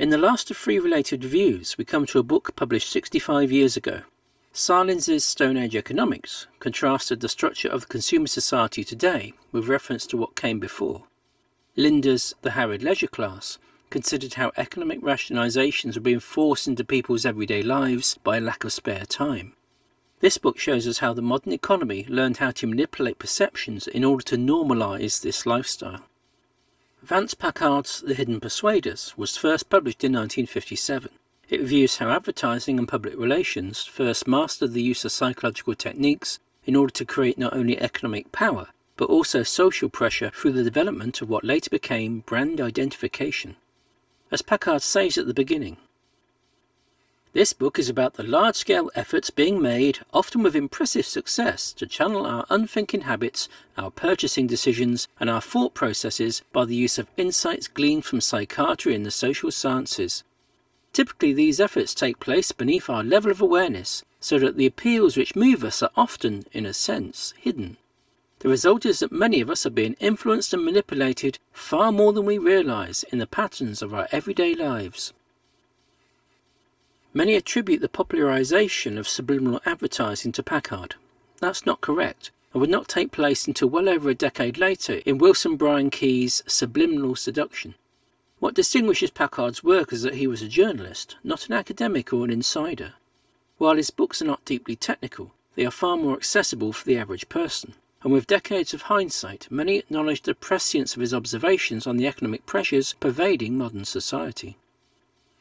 In the last of three related reviews, we come to a book published 65 years ago. Sahlins's Stone Age Economics contrasted the structure of the consumer society today with reference to what came before. Linder's The Harried Leisure Class considered how economic rationalizations were being forced into people's everyday lives by a lack of spare time. This book shows us how the modern economy learned how to manipulate perceptions in order to normalize this lifestyle. Vance Packard's The Hidden Persuaders was first published in 1957. It reviews how advertising and public relations first mastered the use of psychological techniques in order to create not only economic power, but also social pressure through the development of what later became brand identification. As Packard says at the beginning, this book is about the large-scale efforts being made, often with impressive success, to channel our unthinking habits, our purchasing decisions, and our thought processes by the use of insights gleaned from psychiatry and the social sciences. Typically these efforts take place beneath our level of awareness, so that the appeals which move us are often, in a sense, hidden. The result is that many of us are being influenced and manipulated far more than we realise in the patterns of our everyday lives. Many attribute the popularization of subliminal advertising to Packard. That's not correct and would not take place until well over a decade later in Wilson Bryan Key's Subliminal Seduction. What distinguishes Packard's work is that he was a journalist, not an academic or an insider. While his books are not deeply technical, they are far more accessible for the average person, and with decades of hindsight, many acknowledge the prescience of his observations on the economic pressures pervading modern society.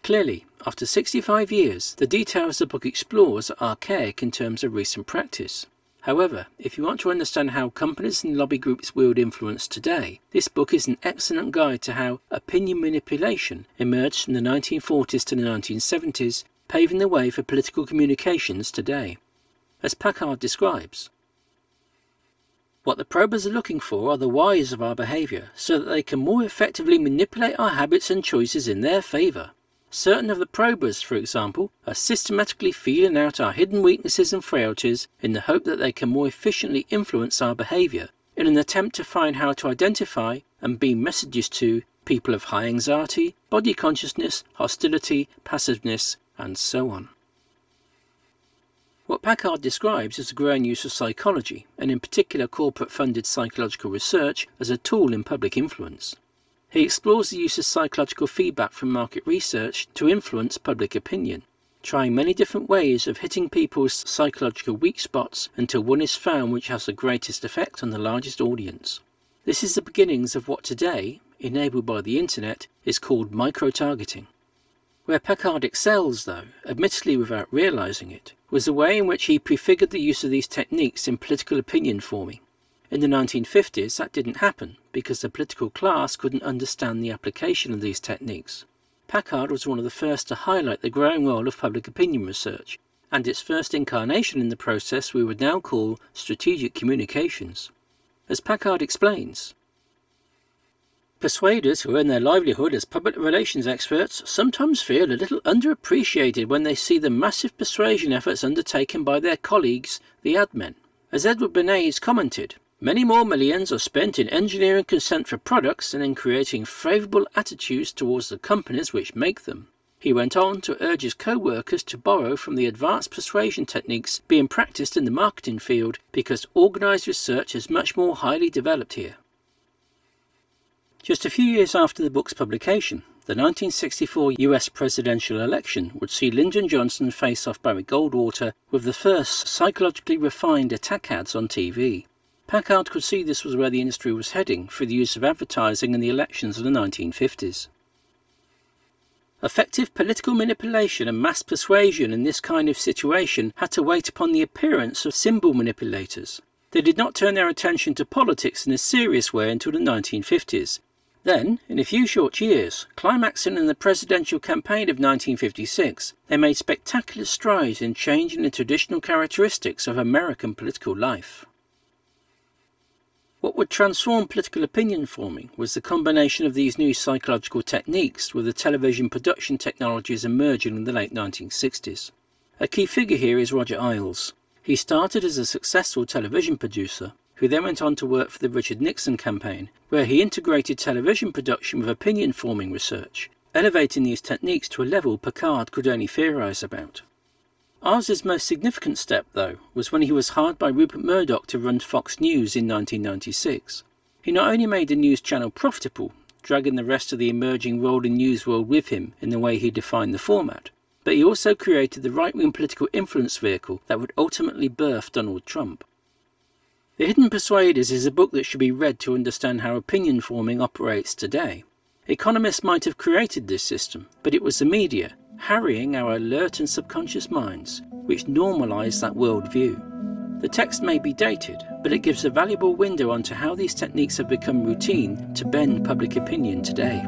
Clearly, after 65 years, the details the book explores are archaic in terms of recent practice. However, if you want to understand how companies and lobby groups wield influence today, this book is an excellent guide to how opinion manipulation emerged from the 1940s to the 1970s, paving the way for political communications today. As Packard describes, what the probers are looking for are the whys of our behaviour, so that they can more effectively manipulate our habits and choices in their favour. Certain of the probers, for example, are systematically feeling out our hidden weaknesses and frailties in the hope that they can more efficiently influence our behaviour in an attempt to find how to identify and beam messages to people of high anxiety, body consciousness, hostility, passiveness, and so on. What Packard describes is the growing use of psychology, and in particular corporate funded psychological research, as a tool in public influence. He explores the use of psychological feedback from market research to influence public opinion, trying many different ways of hitting people's psychological weak spots until one is found which has the greatest effect on the largest audience. This is the beginnings of what today, enabled by the internet, is called micro-targeting. Where Packard excels, though, admittedly without realizing it, was the way in which he prefigured the use of these techniques in political opinion forming. In the 1950s, that didn't happen because the political class couldn't understand the application of these techniques. Packard was one of the first to highlight the growing role of public opinion research, and its first incarnation in the process we would now call strategic communications. As Packard explains, Persuaders who earn their livelihood as public relations experts sometimes feel a little underappreciated when they see the massive persuasion efforts undertaken by their colleagues, the ad men. As Edward Bernays commented, Many more millions are spent in engineering consent for products and in creating favourable attitudes towards the companies which make them. He went on to urge his co-workers to borrow from the advanced persuasion techniques being practiced in the marketing field because organised research is much more highly developed here. Just a few years after the book's publication, the 1964 US presidential election would see Lyndon Johnson face off Barry Goldwater with the first psychologically refined attack ads on TV. Packard could see this was where the industry was heading through the use of advertising in the elections of the 1950s. Effective political manipulation and mass persuasion in this kind of situation had to wait upon the appearance of symbol manipulators. They did not turn their attention to politics in a serious way until the 1950s. Then, in a few short years, climaxing in the presidential campaign of 1956, they made spectacular strides in changing the traditional characteristics of American political life. What would transform political opinion forming was the combination of these new psychological techniques with the television production technologies emerging in the late 1960s. A key figure here is Roger Ailes. He started as a successful television producer, who then went on to work for the Richard Nixon campaign, where he integrated television production with opinion forming research. elevating these techniques to a level Packard could only theorise about. Ailes's most significant step, though, was when he was hired by Rupert Murdoch to run Fox News in 1996. He not only made the news channel profitable, dragging the rest of the emerging rolling news world with him in the way he defined the format, but he also created the right wing political influence vehicle that would ultimately birth Donald Trump. The Hidden Persuaders is a book that should be read to understand how opinion forming operates today. Economists might have created this system, but it was the media, harrying our alert and subconscious minds, which normalise that worldview. The text may be dated, but it gives a valuable window onto how these techniques have become routine to bend public opinion today.